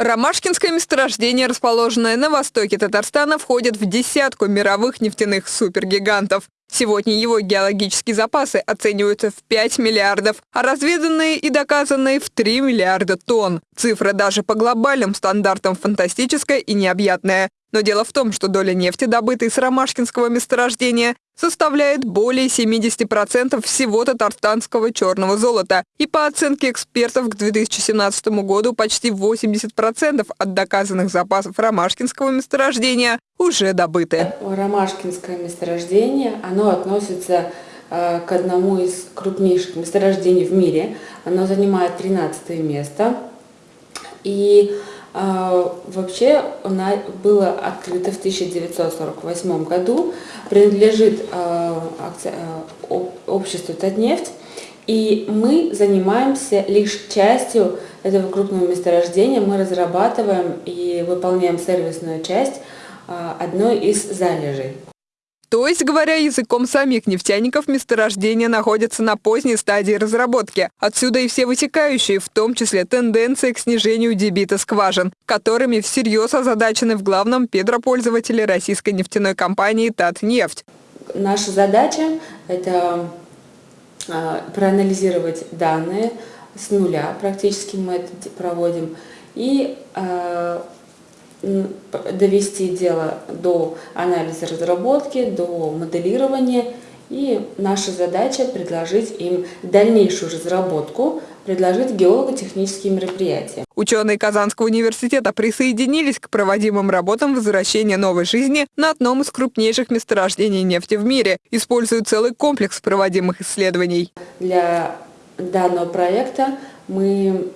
Ромашкинское месторождение, расположенное на востоке Татарстана, входит в десятку мировых нефтяных супергигантов. Сегодня его геологические запасы оцениваются в 5 миллиардов, а разведанные и доказанные в 3 миллиарда тонн. Цифра даже по глобальным стандартам фантастическая и необъятная. Но дело в том, что доля нефти, добытой с ромашкинского месторождения, составляет более 70% всего татарстанского черного золота. И по оценке экспертов к 2017 году почти 80% от доказанных запасов ромашкинского месторождения уже добыты. Ромашкинское месторождение, оно относится э, к одному из крупнейших месторождений в мире. Оно занимает 13 место. И вообще она была открыта в 1948 году, принадлежит а, а, обществу Татнефть, и мы занимаемся лишь частью этого крупного месторождения. Мы разрабатываем и выполняем сервисную часть одной из залежей. То есть, говоря языком самих нефтяников, месторождения находятся на поздней стадии разработки. Отсюда и все вытекающие, в том числе тенденции к снижению дебита скважин, которыми всерьез озадачены в главном педропользователе российской нефтяной компании «Татнефть». Наша задача – это а, проанализировать данные с нуля, практически мы это проводим, и а, довести дело до анализа разработки, до моделирования. И наша задача предложить им дальнейшую разработку, предложить геолого-технические мероприятия. Ученые Казанского университета присоединились к проводимым работам возвращения новой жизни на одном из крупнейших месторождений нефти в мире, используя целый комплекс проводимых исследований. Для данного проекта мы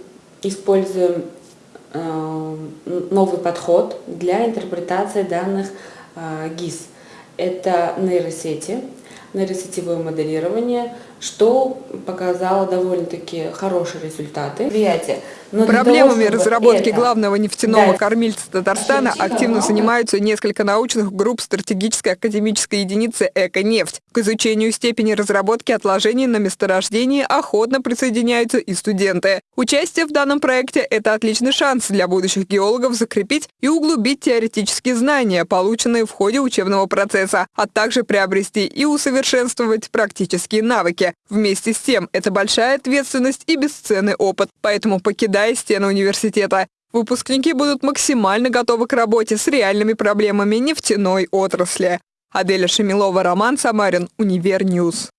используем новый подход для интерпретации данных э, ГИС. Это нейросети, нейросетевое моделирование, что показало довольно-таки хорошие результаты. Но Проблемами того, разработки это... главного нефтяного да. кормильца Татарстана активно занимаются несколько научных групп стратегической академической единицы «Эко-нефть». К изучению степени разработки отложений на месторождении охотно присоединяются и студенты. Участие в данном проекте – это отличный шанс для будущих геологов закрепить и углубить теоретические знания, полученные в ходе учебного процесса, а также приобрести и усовершенствовать практические навыки. Вместе с тем, это большая ответственность и бесценный опыт, поэтому покидая стены университета, выпускники будут максимально готовы к работе с реальными проблемами нефтяной отрасли. Аделя Шемилова, Роман Самарин, Univer News.